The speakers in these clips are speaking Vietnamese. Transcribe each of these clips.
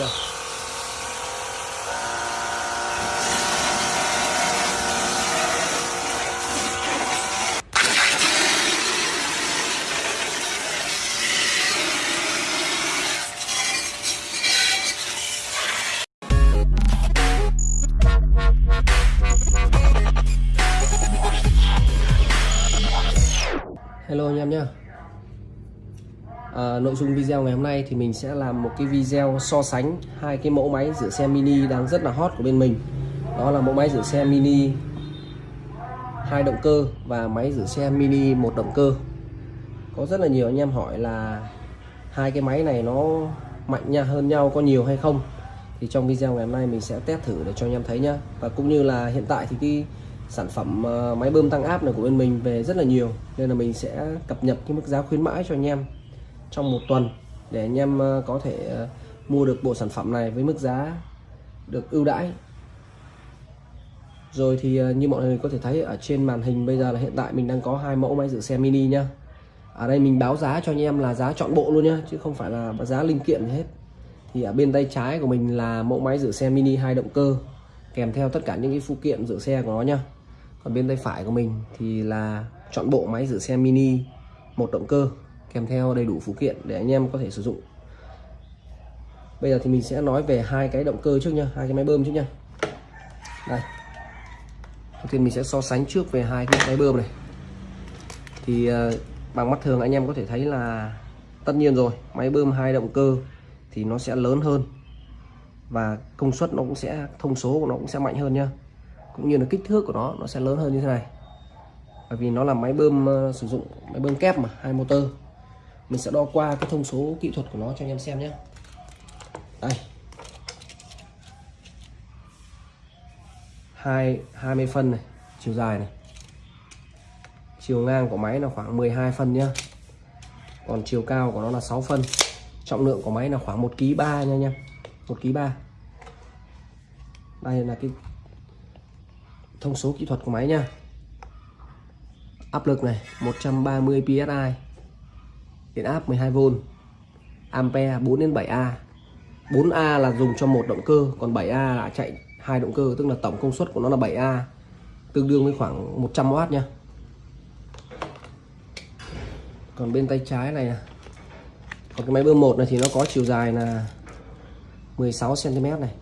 chưa video ngày hôm nay thì mình sẽ làm một cái video so sánh hai cái mẫu máy rửa xe mini đang rất là hot của bên mình. Đó là mẫu máy rửa xe mini hai động cơ và máy rửa xe mini một động cơ. Có rất là nhiều anh em hỏi là hai cái máy này nó mạnh nha, hơn nhau có nhiều hay không? Thì trong video ngày hôm nay mình sẽ test thử để cho anh em thấy nhá. Và cũng như là hiện tại thì cái sản phẩm ờ, máy bơm tăng áp này của bên mình về rất là nhiều, nên là mình sẽ cập nhật cái mức giá khuyến mãi cho anh em trong một tuần để anh em ờ, có thể ờ, mua được bộ sản phẩm này với mức giá được ưu đãi. Rồi thì ờ, như mọi người có thể thấy ở trên màn hình bây giờ là hiện tại mình đang có hai mẫu máy rửa xe mini nhá. Ở đây mình báo giá cho anh em là giá chọn bộ luôn nhá, chứ không phải là giá linh kiện hết. Thì ở bên tay trái của mình là mẫu máy rửa xe mini hai động cơ, kèm theo tất cả những cái phụ kiện rửa xe của nó nhá. Còn bên tay phải của mình thì là chọn bộ máy rửa xe mini một động cơ kèm theo đầy đủ phụ kiện để anh em có thể sử dụng. Bây giờ thì mình sẽ nói về hai cái động cơ trước nha hai cái máy bơm trước nha. Đây. Đầu tiên mình sẽ so sánh trước về hai cái máy bơm này. Thì ờ, bằng mắt thường anh em có thể thấy là tất nhiên rồi máy bơm hai động cơ thì nó sẽ lớn hơn và công suất nó cũng sẽ thông số của nó cũng sẽ mạnh hơn nhá cũng như là kích thước của nó nó sẽ lớn hơn như thế này. Bởi vì nó là máy bơm uh, sử dụng máy bơm kép mà hai motor mình sẽ đo qua cái thông số kỹ thuật của nó cho anh em xem nhé. Đây. Hai 20 phân này, chiều dài này. Chiều ngang của máy là khoảng 12 phân nhá còn chiều cao của nó là 6 phân. Trọng lượng của máy là khoảng 1 kg 3 nha anh em. 1 kg 3 đây là cái thông số kỹ thuật của máy nha áp lực này 130 psi điện áp 12V ampere 4 đến 7A 4A là dùng cho một động cơ, còn 7A là chạy hai động cơ, tức là tổng công suất của nó là 7A tương đương với khoảng 100W nha còn bên tay trái này còn cái máy bơm một này thì nó có chiều dài là 16 cm này.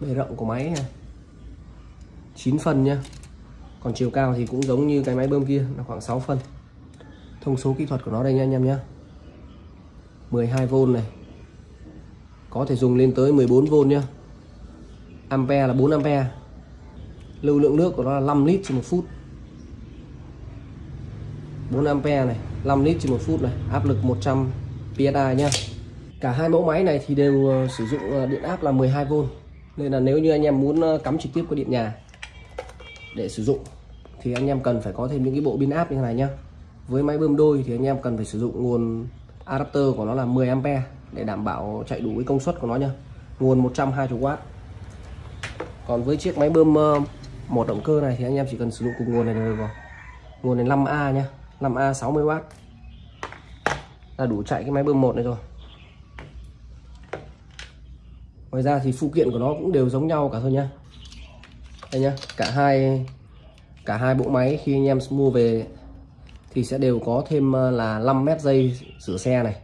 Bề rộng của máy này 9 phần nhá còn chiều cao thì cũng giống như cái máy bơm kia, là khoảng 6 phân. Thông số kỹ thuật của nó đây nha anh em nhé. 12V này. Có thể dùng lên tới 14V nhá ampere là 4A lưu lượng nước của nó là 5 lít trên một phút. 4A này 5 lít trên một phút này. Áp lực 100 psi nhá cả hai mẫu máy này thì đều ờ, sử dụng ờ, điện áp là 12V nên là nếu như anh em muốn ờ, cắm trực tiếp qua điện nhà để sử dụng thì anh em cần phải có thêm những cái bộ pin áp như thế này nhá. Với máy bơm đôi thì anh em cần phải sử dụng nguồn adapter của nó là 10 ampe để đảm bảo chạy đủ cái công suất của nó nhá. Nguồn 120W còn với chiếc máy bơm ờ, một động cơ này thì anh em chỉ cần sử dụng cùng nguồn này được rồi. Nguồn này 5A nhá 5A 60W là đủ chạy cái máy bơm một này rồi. Ngoài ra thì phụ kiện của nó cũng đều giống nhau cả thôi nhá. Đây nhá, cả hai cả hai bộ máy khi anh em mua về thì sẽ đều có thêm ờ, là 5 mét dây rửa xe này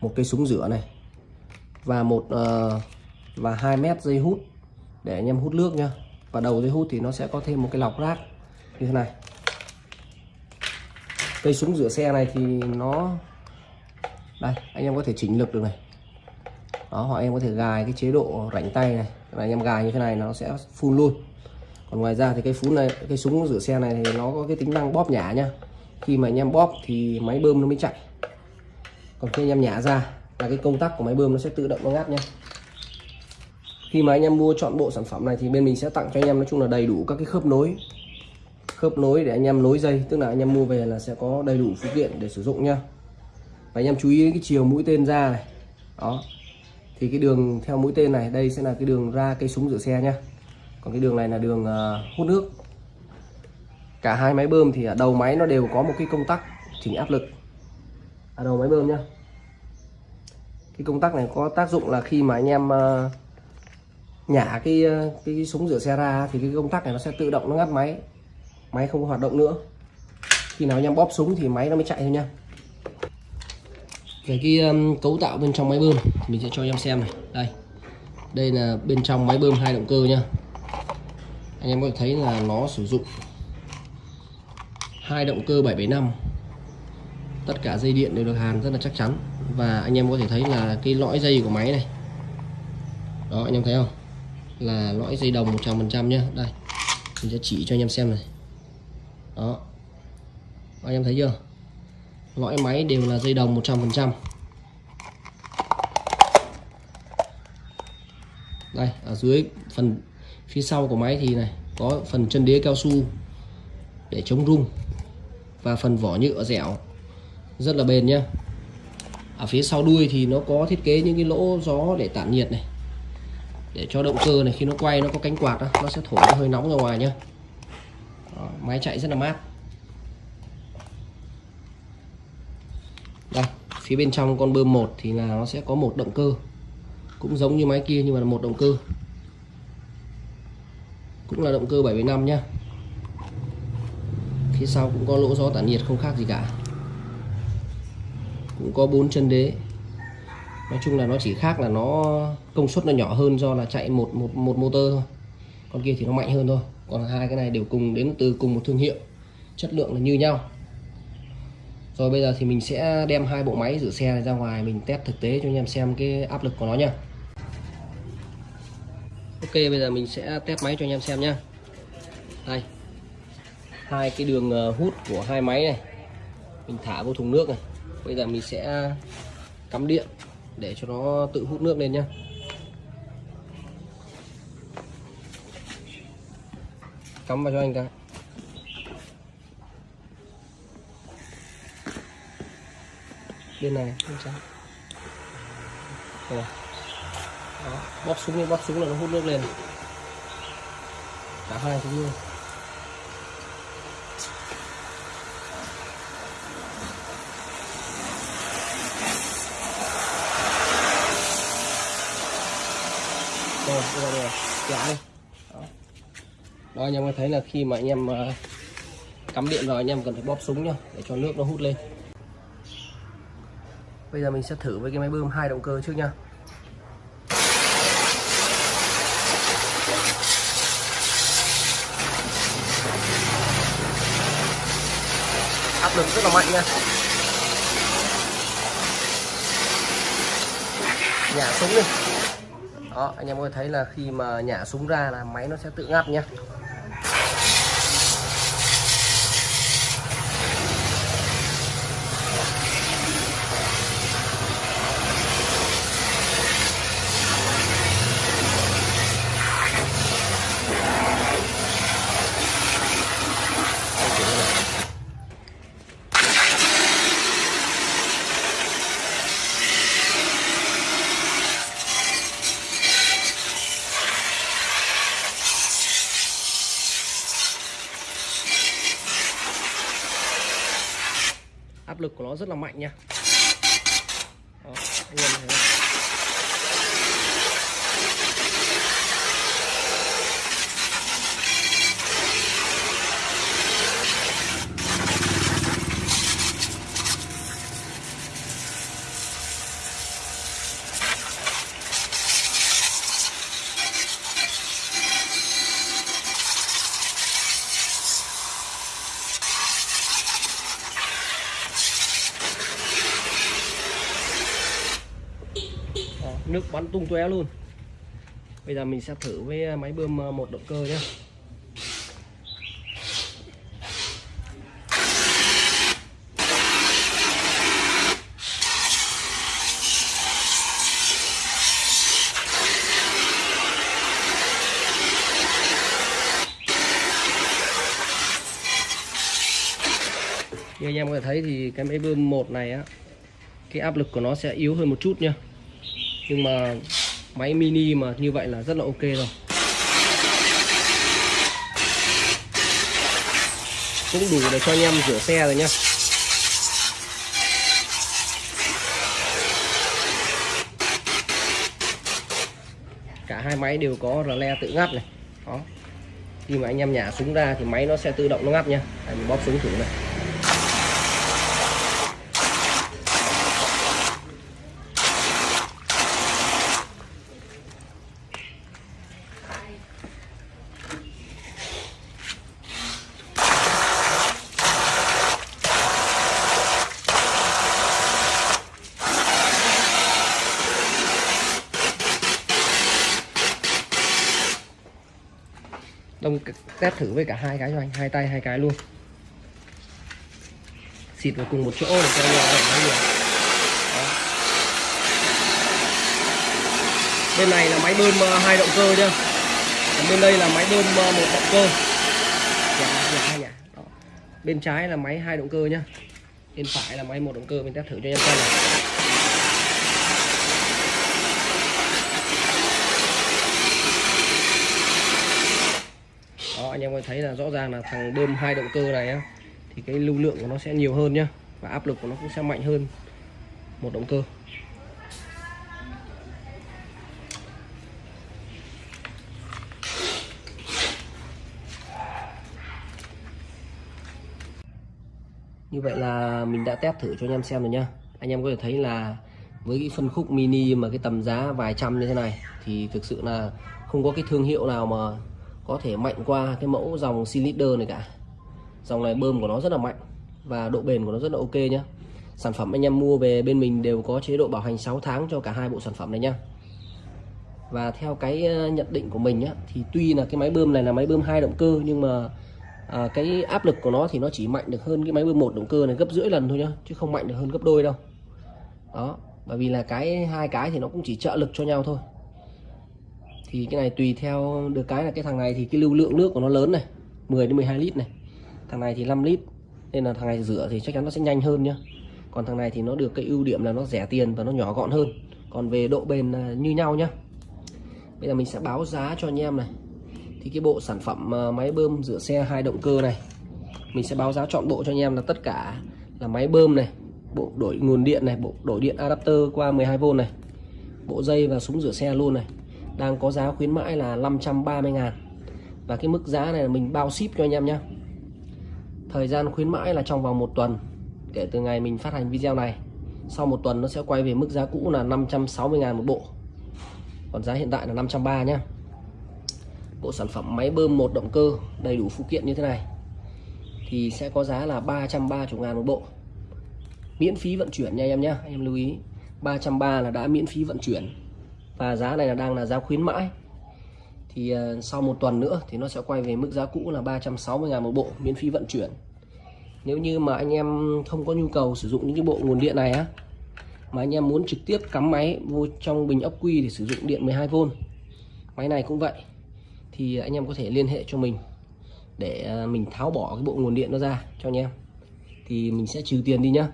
một cây súng rửa này và một uh, và 2 mét dây hút để anh em hút nước nhá. Và đầu dây hút thì nó sẽ có thêm một cái lọc rác như thế này. Cây súng rửa xe này thì nó đây anh em có thể chỉnh lực được này. Đó hoặc em có thể gài cái chế độ rảnh tay này. Là anh em gài như thế này nó sẽ phun luôn còn ngoài ra thì cái phun này, cái súng rửa xe này thì nó có cái tính năng bóp nhả nhá. Khi mà anh em bóp thì máy bơm nó mới chạy. Còn khi anh em nhả ra là cái công tắc của máy bơm nó sẽ tự động nó ngắt nhá. Khi mà anh em mua chọn bộ sản phẩm này thì bên mình sẽ tặng cho anh em nói chung là đầy đủ các cái khớp nối. Khớp nối để anh em nối dây, tức là anh em mua về là sẽ có đầy đủ phụ kiện để sử dụng nhá. Và anh em chú ý đến cái chiều mũi tên ra này. Đó. Thì cái đường theo mũi tên này, đây sẽ là cái đường ra cây súng rửa xe nhá còn cái đường này là đường ờ, hút nước. Cả hai máy bơm thì ở đầu máy nó đều có một cái công tắc chỉnh áp lực. Ở đầu máy bơm nhá. Cái công tắc này có tác dụng là khi mà anh em ờ, nhả cái, cái cái súng rửa xe ra thì cái công tắc này nó sẽ tự động nó ngắt máy. Máy không có hoạt động nữa. Khi nào anh em bóp súng thì máy nó mới chạy thôi nha về cái um, cấu tạo bên trong máy bơm thì mình sẽ cho anh em xem này. Đây. Đây là bên trong máy bơm hai động cơ nhá anh em có thể thấy là nó sử dụng hai động cơ 775 tất cả dây điện đều được hàn rất là chắc chắn. Và anh em có thể thấy là cái lõi dây của máy này. Đó, anh em thấy không? Là lõi dây đồng 100% nhá. Đây, mình sẽ chỉ cho anh em xem này. Đó. Anh em thấy chưa? Lõi máy đều là dây đồng 100% đây, ở dưới phần phía sau của máy thì này có phần chân đế cao su để chống rung và phần vỏ nhựa dẻo. Rất là bền nhá. Ở phía sau đuôi thì nó có thiết kế những cái lỗ gió để tản nhiệt này để cho động cơ này khi nó quay nó có cánh quạt đó, nó sẽ thổi nó hơi nóng ra ngoài nhá. Đó, máy chạy rất là mát. Đây phía bên trong con bơm một thì là nó sẽ có một động cơ cũng giống như máy kia nhưng mà là một động cơ cũng là động cơ 75 nhá. Phía sau cũng có lỗ gió tản nhiệt không khác gì cả. Cũng có bốn chân đế. Nói chung là nó chỉ khác là nó công suất nó nhỏ hơn do là chạy một một một motor thôi. Con kia thì nó mạnh hơn thôi. Còn hai cái này đều cùng đến từ cùng một thương hiệu. Chất lượng là như nhau. Rồi bây giờ thì mình sẽ đem hai bộ máy rửa xe này ra ngoài, mình test thực tế cho anh em xem cái áp lực của nó nha Ok, bây giờ mình sẽ test máy cho anh em xem nhá. Đây. Hai cái đường ờ, hút của hai máy này. Mình thả vô thùng nước này. Bây giờ mình sẽ cắm điện để cho nó tự hút nước lên nhá. Cắm vào cho anh ta. Bên này không sao Rồi. Đó, bóp súng đi bóp súng là nó hút nước lên. Cả hai cũng như. Rồi bây giờ rồi dạ đi. Đó. đó anh em có thấy là khi mà anh em ờ, cắm điện vào anh em cần phải bóp súng nhá để cho nước nó hút lên. Bây giờ mình sẽ thử với cái máy bơm hai động cơ trước nha lực rất là mạnh nha. Nhả súng đi. Đó, anh em có thấy là khi mà nhả súng ra là máy nó sẽ tự ngắt nhé lực của nó rất là mạnh nha. Đó, anh em thấy bắn tung tóe luôn. Bây giờ mình sẽ thử với ờ, máy bơm ờ, một động cơ nhé như anh em có thể thấy thì cái máy bơm một này á, cái áp lực của nó sẽ yếu hơn một chút nha nhưng mà máy mini mà như vậy là rất là ok rồi. Cũng đủ để cho anh em rửa xe rồi nhá. Cả hai máy đều có rờ le tự ngắt này. Đó. Khi mà anh em nhả súng ra thì máy nó sẽ tự động nó ngắt nhá. Anh bóp súng thử này. Đông test thử với cả hai cái cho anh hai tay hai cái luôn. Xịt vào cùng một chỗ để cho nó em thấy được bên này là máy bơm ờ, hai động cơ nhá. Còn bên đây là máy bơm ờ, một động cơ. Dạ, dạ, hai. Đó. bên trái là máy hai động cơ nhá. Bên phải là máy một động cơ mình test thử cho anh em xem này em có thấy là rõ ràng là thằng bơm hai động cơ này á, thì cái lưu lượng của nó sẽ nhiều hơn nhá, và áp lực của nó cũng sẽ mạnh hơn một động cơ. Như vậy là mình đã test thử cho anh em xem rồi nhá. Anh em có thể thấy là với cái phân khúc mini mà cái tầm giá vài trăm như thế này, thì thực sự là không có cái thương hiệu nào mà có thể mạnh qua cái mẫu dòng cylinder này cả. Dòng này bơm của nó rất là mạnh và độ bền của nó rất là ok nhé. sản phẩm anh em mua về bên mình đều có chế độ bảo hành 6 tháng cho cả hai bộ sản phẩm này nhá. Và theo cái ờ, nhận định của mình á thì tuy là cái máy bơm này là máy bơm hai động cơ nhưng mà à, cái áp lực của nó thì nó chỉ mạnh được hơn cái máy bơm một động cơ này gấp rưỡi lần thôi nhá chứ không mạnh được hơn gấp đôi đâu. Đó bởi vì là cái hai cái thì nó cũng chỉ trợ lực cho nhau thôi thì cái này tùy theo, được cái là cái thằng này thì cái lưu lượng nước của nó lớn này 10 đến 12 lít này. Thằng này thì 5 lít, nên là thằng này rửa thì chắc chắn nó sẽ nhanh hơn nhá. Còn thằng này thì nó được cái ưu điểm là nó rẻ tiền và nó nhỏ gọn hơn. Còn về độ bền là như nhau nhá. Bây giờ mình sẽ báo giá cho anh em này. Thì cái bộ sản phẩm ờ, máy bơm rửa xe hai động cơ này, mình sẽ báo giá chọn bộ cho anh em là tất cả là máy bơm này, bộ đổi nguồn điện này, bộ đổi điện adapter qua 12V này, bộ dây và súng rửa xe luôn này đang có giá khuyến mãi là 530 ngàn. Và cái mức giá này là mình bao ship cho anh em nhé thời gian khuyến mãi là trong vòng một tuần, kể từ ngày mình phát hành video này. Sau một tuần nó sẽ quay về mức giá cũ là 560 ngàn một bộ. Còn giá hiện tại là 530 nhé bộ sản phẩm máy bơm một động cơ đầy đủ phụ kiện như thế này, thì sẽ có giá là 330 ngàn một bộ. Miễn phí vận chuyển nha em nhé anh em lưu ý 330 là đã miễn phí vận chuyển và giá này là đang là giá khuyến mãi. Thì ờ, sau một tuần nữa thì nó sẽ quay về mức giá cũ là 360 ngàn một bộ miễn phí vận chuyển. Nếu như mà anh em không có nhu cầu sử dụng những cái bộ nguồn điện này á, mà anh em muốn trực tiếp cắm máy vô trong bình ốc quy để sử dụng điện 12V máy này cũng vậy, thì anh em có thể liên hệ cho mình để ờ, mình tháo bỏ cái bộ nguồn điện nó ra cho anh em. Thì mình sẽ trừ tiền đi nhá.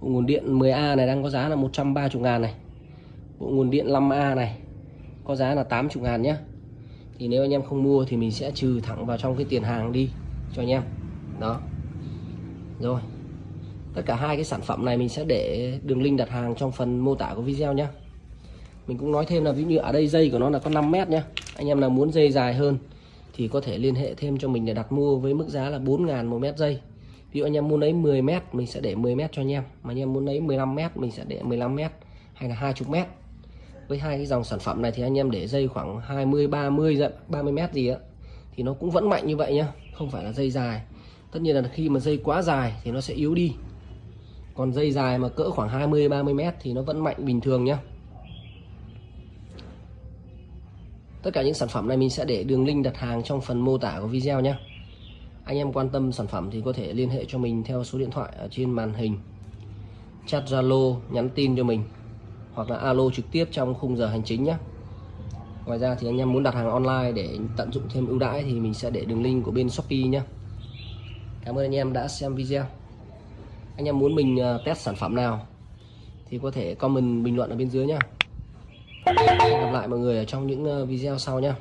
Bộ nguồn điện 10A này đang có giá là 130 ngàn này bộ nguồn điện 5A này, có giá là 80 ngàn nhé thì nếu anh em không mua thì mình sẽ trừ thẳng vào trong cái tiền hàng đi cho anh em. Đó. Rồi. Tất cả hai cái sản phẩm này mình sẽ để đường link đặt hàng trong phần mô tả của video nhé mình cũng nói thêm là ví như ở đây dây của nó là có 5 mét nhé anh em nào muốn dây dài hơn thì có thể liên hệ thêm cho mình để đặt mua với mức giá là 4 ngàn một mét dây. Ví dụ anh em muốn lấy 10 mét, mình sẽ để 10 mét cho anh em. Mà anh em muốn lấy 15 mét, mình sẽ để 15 mét hay là 20 mét với hai cái dòng sản phẩm này thì anh em để dây khoảng 20 30 giận 30 mét gì á, thì nó cũng vẫn mạnh như vậy nhá, không phải là dây dài. Tất nhiên là khi mà dây quá dài thì nó sẽ yếu đi. Còn dây dài mà cỡ khoảng 20 30 mét thì nó vẫn mạnh bình thường nhá. Tất cả những sản phẩm này mình sẽ để đường link đặt hàng trong phần mô tả của video nhé anh em quan tâm sản phẩm thì có thể liên hệ cho mình theo số điện thoại ở trên màn hình. Chat Zalo nhắn tin cho mình hoặc là alo trực tiếp trong khung giờ hành chính nhé. Ngoài ra thì anh em muốn đặt hàng online để tận dụng thêm ưu đãi thì mình sẽ để đường link của bên Shopee nhé. Cảm ơn anh em đã xem video. Anh em muốn mình ờ, test sản phẩm nào thì có thể comment bình luận ở bên dưới nhé. Hẹn gặp lại mọi người ở trong những ờ, video sau nhé.